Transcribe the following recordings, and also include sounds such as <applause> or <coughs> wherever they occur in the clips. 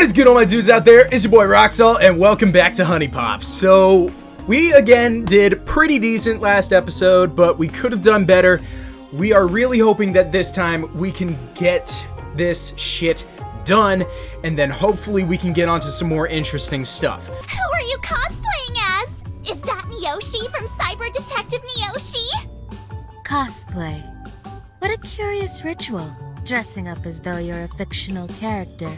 What is good all my dudes out there? It's your boy Roxall and welcome back to Honey Pops. So, we again did pretty decent last episode, but we could have done better. We are really hoping that this time we can get this shit done and then hopefully we can get onto some more interesting stuff. Who are you cosplaying as? Is that Miyoshi from Cyber Detective Miyoshi? Cosplay. What a curious ritual, dressing up as though you're a fictional character.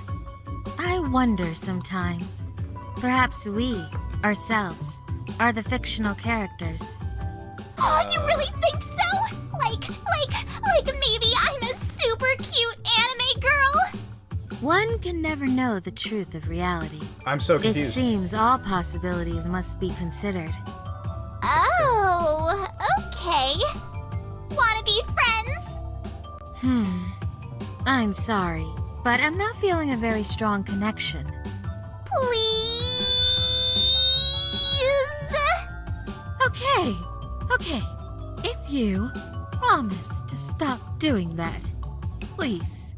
I wonder sometimes. Perhaps we, ourselves, are the fictional characters. Oh, you really think so? Like, like, like maybe I'm a super cute anime girl? One can never know the truth of reality. I'm so confused. It seems all possibilities must be considered. Oh, okay. Wanna be friends? Hmm. I'm sorry, but I'm not feeling a very strong connection. Please? Okay, okay. If you promise to stop doing that, please.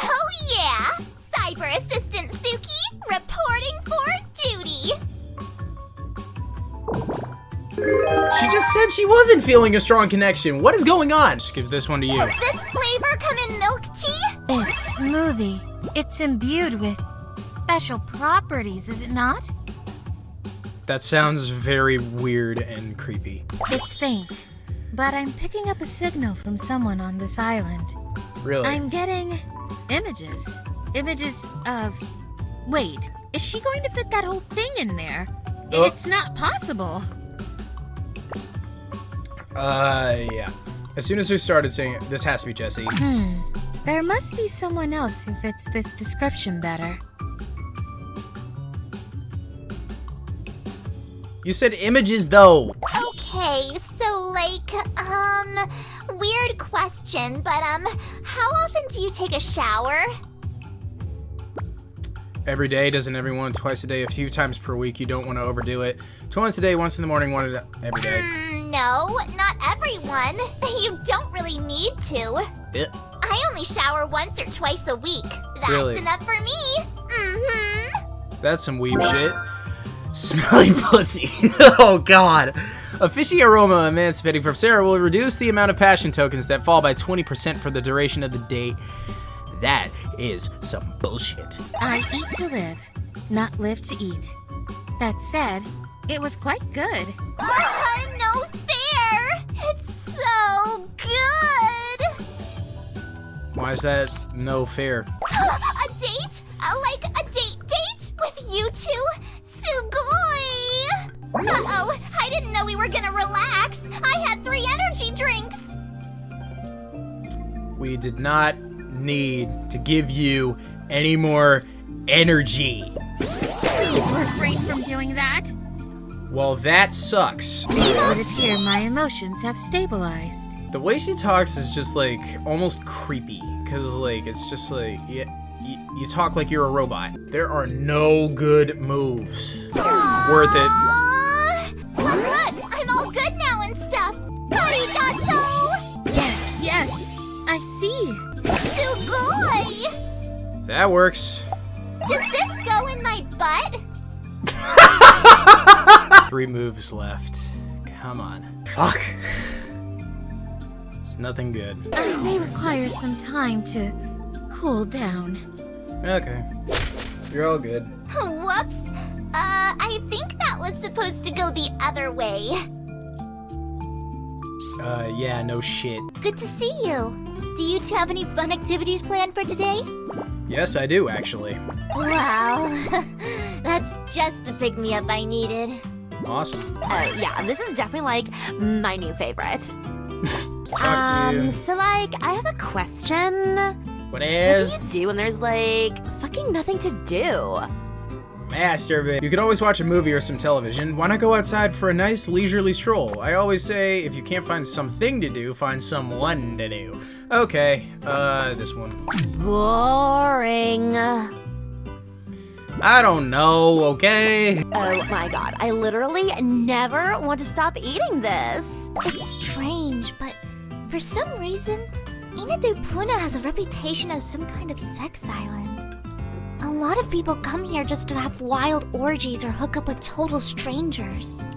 Oh yeah! Cyber Assistant Suki, reporting for duty! She just said she wasn't feeling a strong connection. What is going on? Just give this one to you. Does this flavor come in milk tea? This smoothie, it's imbued with special properties, is it not? That sounds very weird and creepy. It's faint, but I'm picking up a signal from someone on this island. Really? I'm getting images. Images of. Wait, is she going to fit that whole thing in there? Oh. It's not possible. Uh, yeah. As soon as we started saying this has to be Jessie. Hmm. There must be someone else who fits this description better. You said images though. Okay, so like, um, weird question, but um, how often do you take a shower? Every day, doesn't everyone? Twice a day, a few times per week. You don't want to overdo it. Twice a day, once in the morning, one every day. Mm, no, not everyone. <laughs> You don't really need to. Eh. I only shower once or twice a week. That's Really? enough for me. Mm-hmm. That's some weeb shit. Smelly <laughs> pussy. <laughs> oh god. A fishy aroma emancipating from Sarah will reduce the amount of passion tokens that fall by 20% for the duration of the date. That is some bullshit. I eat to live, not live to eat. That said, it was quite good. Uh, <laughs> no fair. It's so good. Why is that no fair? <laughs> a date? Uh, like a date date with you two? Sugoi! Uh-oh, I didn't know we were gonna relax. I had three energy drinks. We did not need to give you any more energy. Please refrain from doing that. Well, that sucks. It would appear my emotions have stabilized. The way she talks is just like almost creepy because like it's just like yeah, you, you talk like you're a robot. There are no good moves. Worth it. Aw. Look, look, I'm all good now and stuff. Arigato! Yes, yes, I see. Sugoi! That works. Does this go in my butt? <laughs> <laughs> Three moves left. Come on. Fuck. It's nothing good. I may require some time to cool down. Okay. You're all good. Whoops. Uh, I think that was supposed to go the other way. Uh, yeah, no shit. Good to see you. Do you two have any fun activities planned for today? Yes, I do actually. Wow. <laughs> That's just the pick me up I needed. Awesome. Uh, yeah, this is definitely like my new favorite. <laughs> Um, so like, I have a question. What is? What do you do when there's like fucking nothing to do? masturbate? You could always watch a movie or some television. Why not go outside for a nice leisurely stroll? I always say, if you can't find something to do, find someone to do. Okay, uh, this one. Boring. I don't know, okay? Oh my god, I literally never want to stop eating this. It's strange, but for some reason, Inna de Poona has a reputation as some kind of sex island. A lot of people come here just to have wild orgies or hook up with total strangers.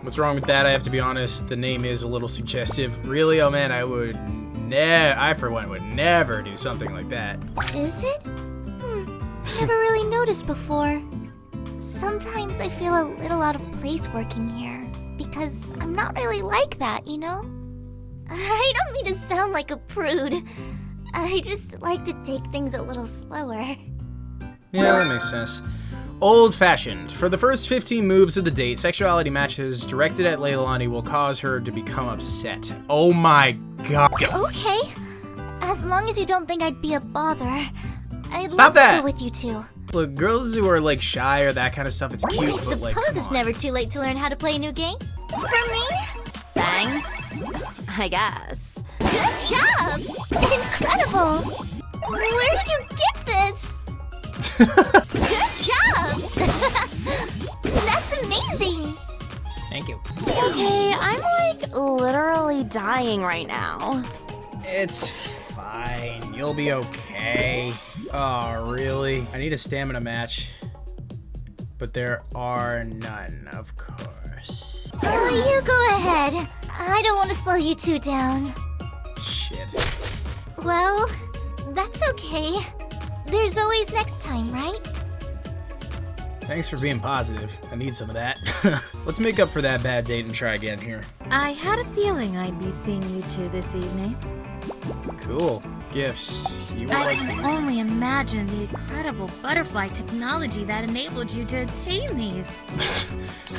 What's wrong with that? I have to be honest. The name is a little suggestive. Really? Oh man, I would ne- I for one would never do something like that. Is it? Hmm, never really noticed before. Sometimes I feel a little out of place working here because I'm not really like that, you know? <laughs> I don't mean to sound like a prude. I just like to take things a little slower. Yeah, that makes sense. Old fashioned. For the first 15 moves of the date, sexuality matches directed at Lailani will cause her to become upset. Oh my god. Okay. As long as you don't think I'd be a bother, I'd Stop love that! to go with you too. Look, girls who are like shy or that kind of stuff, it's cute, I but like. suppose it's never too late to learn how to play a new game. For me? Thanks. I guess. Good job! Incredible! Where did you get this? Good job! <laughs> That's amazing! Thank you. Okay, I'm like literally dying right now. It's fine. You'll be okay. Oh, really? I need a stamina match. But there are none, of course. Oh, you go ahead. I don't want to slow you two down. Shit. Well, that's okay. There's always next time, right? Thanks for being positive. I need some of that. <laughs> Let's make up for that bad date and try again here. I had a feeling I'd be seeing you two this evening. Cool. Gifts. You I like can these. only imagine the incredible butterfly technology that enabled you to obtain these. <laughs>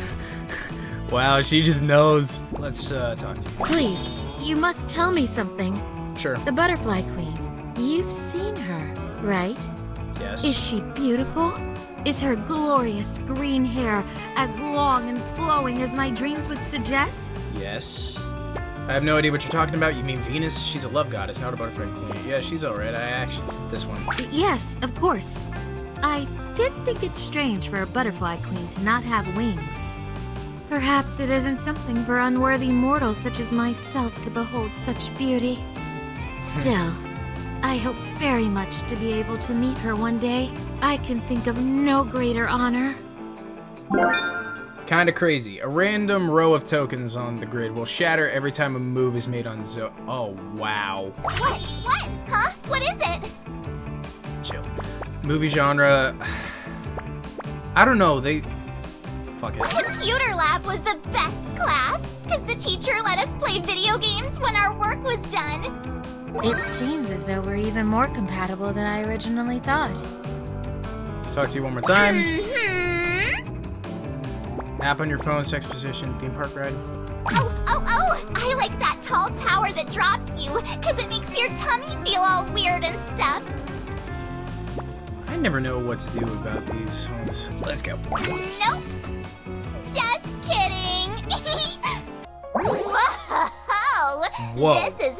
Wow, she just knows. Let's uh, talk to you. Please, you must tell me something. Sure. The Butterfly Queen. You've seen her, right? Yes. Is she beautiful? Is her glorious green hair as long and flowing as my dreams would suggest? Yes. I have no idea what you're talking about. You mean Venus? She's a love goddess, not a butterfly queen. Yeah, she's alright. I actually. This one. Yes, of course. I did think it strange for a butterfly queen to not have wings. Perhaps it isn't something for unworthy mortals such as myself to behold such beauty. Still, I hope very much to be able to meet her one day. I can think of no greater honor. Kinda crazy. A random row of tokens on the grid will shatter every time a move is made on Zo. Oh, wow. What? What? Huh? What is it? Chill. Movie genre. <sighs> I don't know. They. Fuck it. Computer lab was the best class, because the teacher let us play video games when our work was done. It seems as though we're even more compatible than I originally thought. Let's talk to you one more time. Hmm. App on your phone, sex position, theme park ride. Oh, oh, oh! I like that tall tower that drops you, because it makes your tummy feel all weird and stuff. I never know what to do about these ones. Let's go. Nope. Just kidding. <laughs> Whoa! Whoa. This is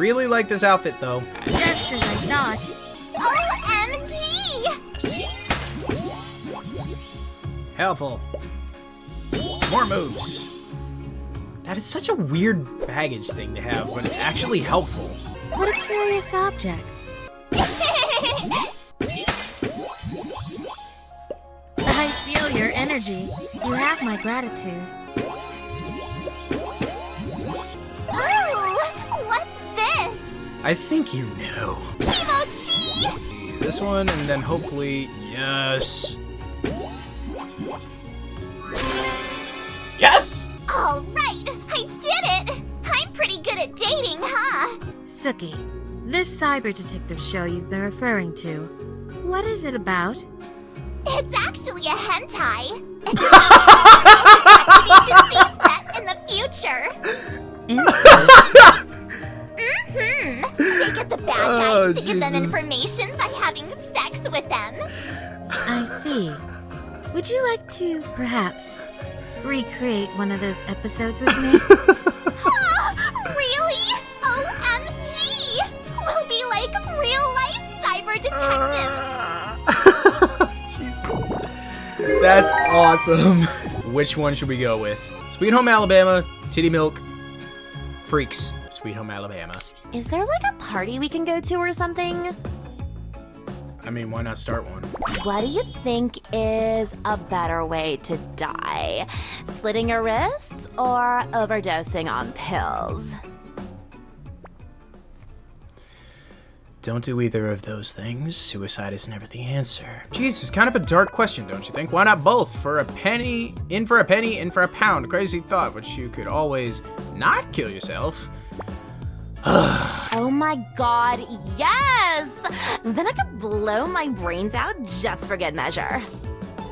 Really like this outfit though. Just as I thought. OMG! Helpful. More moves. That is such a weird baggage thing to have, but it's actually helpful. What a curious object. <laughs> I feel your energy. You have my gratitude. I think you know. Emoji! This one, and then hopefully, yes. Yes! Alright, I did it! I'm pretty good at dating, huh? Suki, this cyber detective show you've been referring to, what is it about? It's actually a hentai. It's a detective agency set in the future. <laughs> Interesting. They get the bad guys Oh, to give them information by having sex with them. I see. Would you like to, perhaps, recreate one of those episodes with me? Ah, <laughs> <laughs> really? OMG! We'll be like real life cyber detectives. <laughs> Jesus. That's awesome. Which one should we go with? Sweet Home Alabama, Titty Milk, Freaks, Sweet Home Alabama. Is there like a party we can go to or something? I mean, why not start one? What do you think is a better way to die? Slitting your wrists or overdosing on pills? Don't do either of those things. Suicide is never the answer. Jesus, kind of a dark question, don't you think? Why not both? For a penny, in for a penny, in for a pound. Crazy thought, which you could always not kill yourself. <sighs> Oh my god, yes! Then I could blow my brains out just for good measure.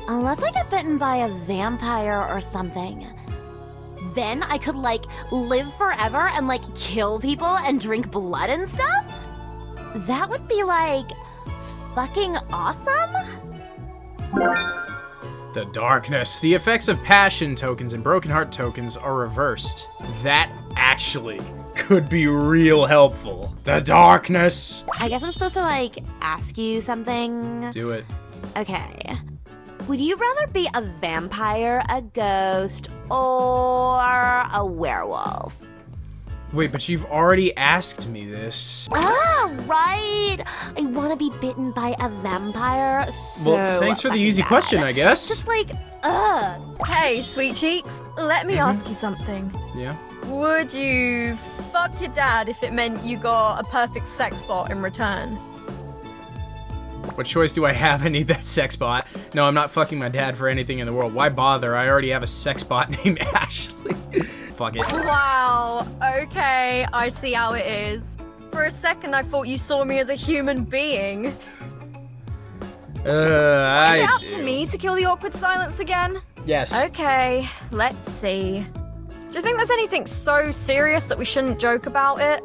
Unless I get bitten by a vampire or something. Then I could, like, live forever and, like, kill people and drink blood and stuff? That would be, like, fucking awesome? The darkness. The effects of passion tokens and broken heart tokens are reversed. That actually could be real helpful. The darkness. I guess I'm supposed to, like, ask you something. Do it. Okay. Would you rather be a vampire, a ghost, or a werewolf? Wait, but you've already asked me this. Ah, right. I want to be bitten by a vampire. So well, thanks for the easy bad. question, I guess. Just like, ugh. Hey, sweet cheeks, let me ask you something. Yeah. Would you fuck your dad if it meant you got a perfect sex bot in return? What choice do I have? <laughs> I need that sex bot. No, I'm not fucking my dad for anything in the world. Why bother? I already have a sex bot <laughs> named Ashley. <laughs> Fuck it. Wow, okay, I see how it is. For a second, I thought you saw me as a human being. Uh, Is it I. up to me to kill the awkward silence again? Yes. Okay, let's see. Do you think there's anything so serious that we shouldn't joke about it?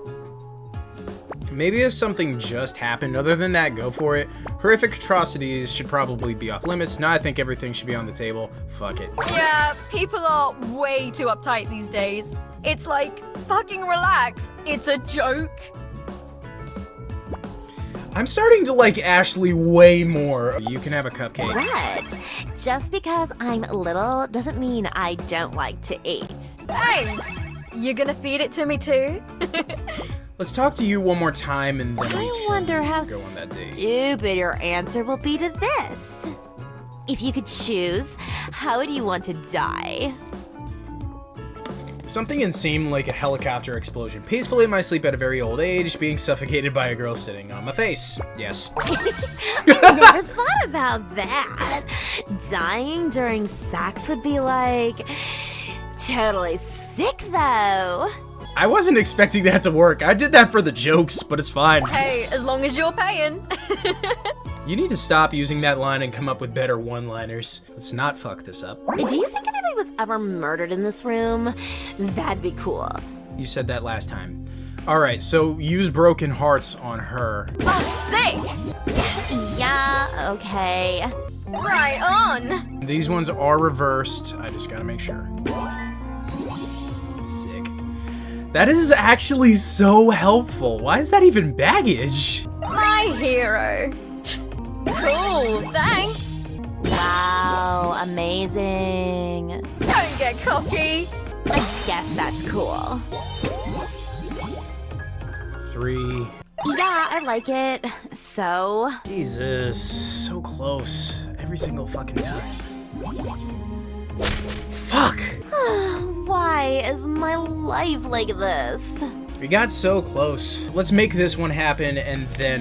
Maybe if something just happened. Other than that, go for it. Horrific atrocities should probably be off limits. Now I think everything should be on the table. Fuck it. Yeah, people are way too uptight these days. It's like, fucking relax. It's a joke. I'm starting to like Ashley way more. You can have a cupcake. What? Just because I'm little doesn't mean I don't like to eat. Thanks. You're gonna feed it to me too? <laughs> Let's talk to you one more time and then I wonder how go on that date. stupid your answer will be to this. If you could choose, how would you want to die? Something insane like a helicopter explosion. Peacefully in my sleep at a very old age, being suffocated by a girl sitting on my face. Yes. <laughs> Never thought about that. Dying during sex would be like totally sick though. I wasn't expecting that to work. I did that for the jokes, but it's fine. hey, as long as you're paying. <laughs> You need to stop using that line and come up with better one-liners. Let's not fuck this up. Do you think was ever murdered in this room? That'd be cool. You said that last time. Alright, so use broken hearts on her. Oh, Sick. Yeah, okay. Right on. These ones are reversed. I just gotta make sure. Sick. That is actually so helpful. Why is that even baggage? My hero. Cool, thanks. Wow, amazing. Don't get cocky. I guess that's cool. Three. Yeah, I like it. So, Jesus, so close. Every single fucking time. Fuck! <sighs> why is my life like this? We got so close. Let's make this one happen and then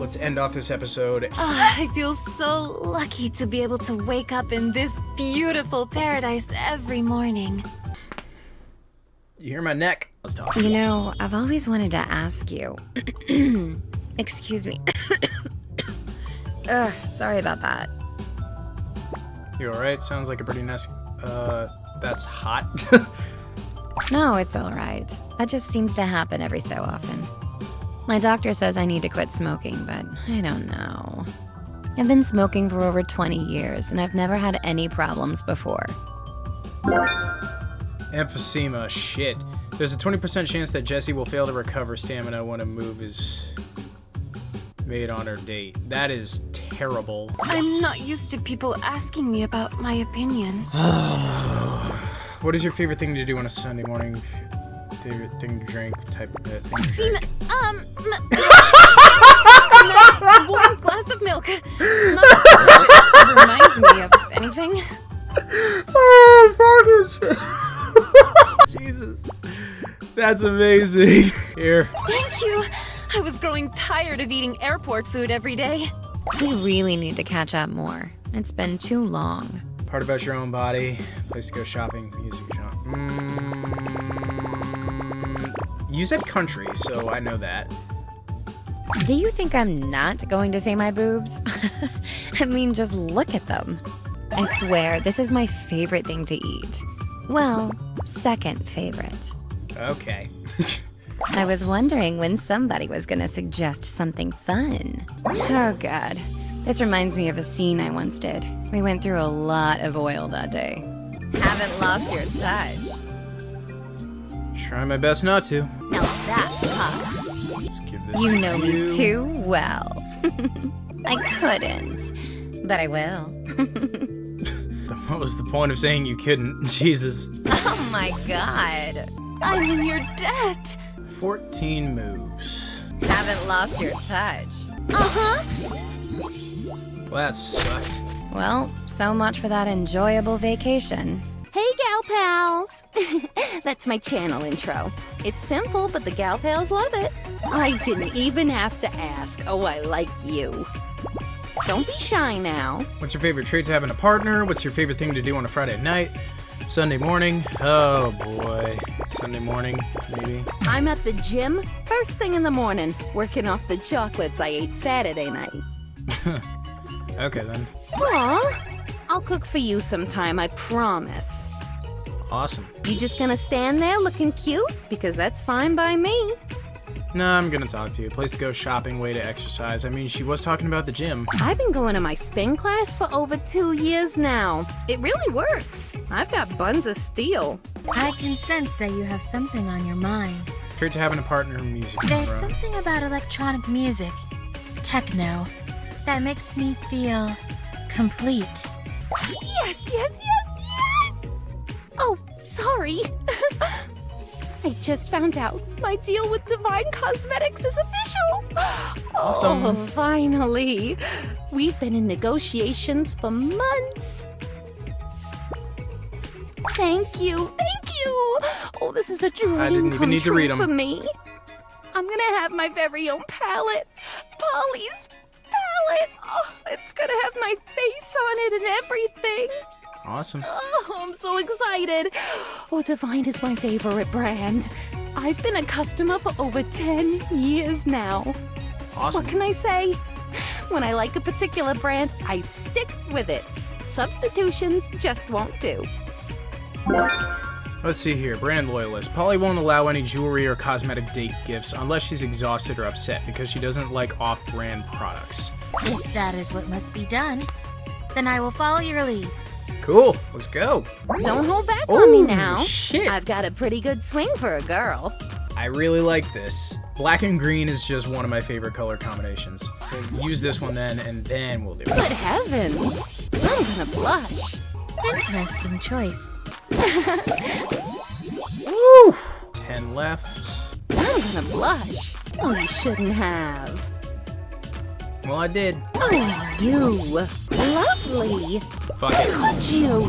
let's end off this episode. I feel so lucky to be able to wake up in this beautiful paradise every morning. You hear my neck? Let's talk. You know, I've always wanted to ask you. <clears throat> Excuse me. <coughs> Ugh, sorry about that. You alright? Sounds like a pretty nice. Uh, that's hot. <laughs> No, it's alright. That just seems to happen every so often. My doctor says I need to quit smoking, but I don't know. I've been smoking for over 20 years, and I've never had any problems before. Emphysema, shit. There's a 20% chance that Jessie will fail to recover stamina when a move is made on her date. That is terrible. I'm not used to people asking me about my opinion. <sighs> What is your favorite thing to do on a Sunday morning? Favorite thing to drink, type of thing to Seem, drink. um, <laughs> <laughs> nice warm glass of milk. Not that <laughs> reminds me of anything. Oh, fuckers! Jesus. That's amazing. Here. Thank you. I was growing tired of eating airport food every day. We really need to catch up more. It's been too long. Part about your own body. Place to go shopping. Music genre. Mm, you said country, so I know that. Do you think I'm not going to say my boobs? <laughs> I mean, just look at them. I swear, this is my favorite thing to eat. Well, second favorite. Okay. <laughs> I was wondering when somebody was gonna suggest something fun. Oh god. This reminds me of a scene I once did. We went through a lot of oil that day. Haven't lost your touch. Try my best not to. Now that's hot. Let's give this You to know you. me too well. <laughs> I couldn't, but I will. <laughs> What was the point of saying you couldn't? <laughs> Jesus. Oh my god. I'm in your debt. 14 moves. Haven't lost your touch. Uh-huh. Well, that sucked. Well, so much for that enjoyable vacation. Hey, gal pals. <laughs> That's my channel intro. It's simple, but the gal pals love it. I didn't even have to ask. Oh, I like you. Don't be shy now. What's your favorite trait to have in a partner? What's your favorite thing to do on a Friday night? Sunday morning? Oh boy. Sunday morning, maybe. I'm at the gym first thing in the morning, working off the chocolates I ate Saturday night. <laughs> Okay then. Aw, I'll cook for you sometime, I promise. Awesome. You just gonna stand there looking cute? Because that's fine by me. Nah, I'm gonna talk to you. Place to go shopping, way to exercise. I mean, she was talking about the gym. I've been going to my spin class for over two years now. It really works. I've got buns of steel. I can sense that you have something on your mind. Trait to having a partner in music. There's bro. something about electronic music, techno, that makes me feel complete. Yes, yes, yes, yes! Oh, sorry. <laughs> I just found out my deal with Divine Cosmetics is official. Oh, finally. We've been in negotiations for months. Thank you, thank you. Oh, this is a dream I didn't even come need to read 'em. for me. I'm gonna have my very own palette. Polly's palette. Oh, it's gonna have my face on it and everything. Awesome. Oh, I'm so excited. Oh, Divine is my favorite brand. I've been a customer for over 10 years now. Awesome. What can I say? When I like a particular brand, I stick with it. Substitutions just won't do. Let's see here. Brand loyalist. Polly won't allow any jewelry or cosmetic date gifts unless she's exhausted or upset because she doesn't like off-brand products. If that is what must be done, then I will follow your lead. Cool. Let's go. Don't hold back on me Oh, now. shit. I've got a pretty good swing for a girl. I really like this. Black and green is just one of my favorite color combinations. So use this one then, and then we'll do it. Good heavens. I'm gonna blush. Interesting choice. <laughs> Woo! Ten left. I'm gonna blush. Oh, you shouldn't have. Well, I did. Oh, you. Lovely. Fuck it. Hug you.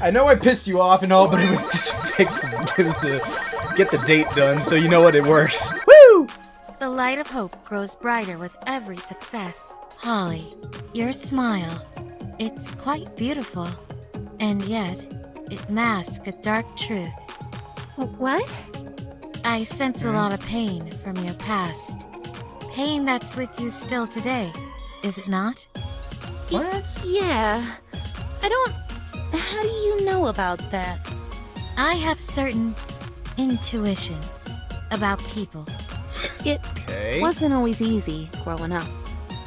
I know I pissed you off and all, but it was just to fix the, it was to get the date done, so you know what, it works. Woo! The light of hope grows brighter with every success. Holly, your smile, it's quite beautiful. And yet, it masks a dark truth. What? I sense a lot of pain from your past. Pain that's with you still today, is it not? What? Yeah. I don't. How do you know about that? I have certain intuitions about people. It Okay. wasn't always easy growing up.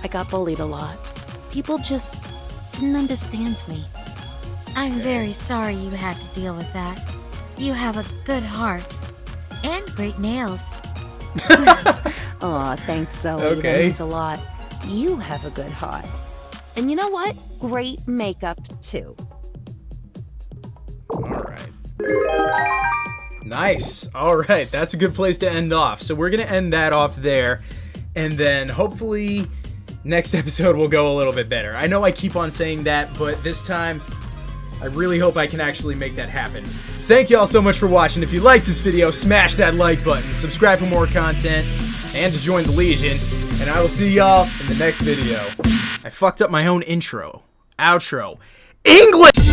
I got bullied a lot. People just didn't understand me. I'm very sorry you had to deal with that. You have a good heart and great nails. <laughs> Aw, thanks, Zoey. That means a lot. You have a good heart. And you know what? Great makeup, too. Alright. Nice. All right, that's a good place to end off. So we're going to end that off there. And then hopefully next <laughs> episode will go a little bit better. I know I keep on saying that, but this time I really hope I can actually make that happen. Thank you all so much for watching. If you liked this video, smash that like button, subscribe for more content, and to join the Legion. And I will see y'all in the next video. I fucked up my own intro, outro. English!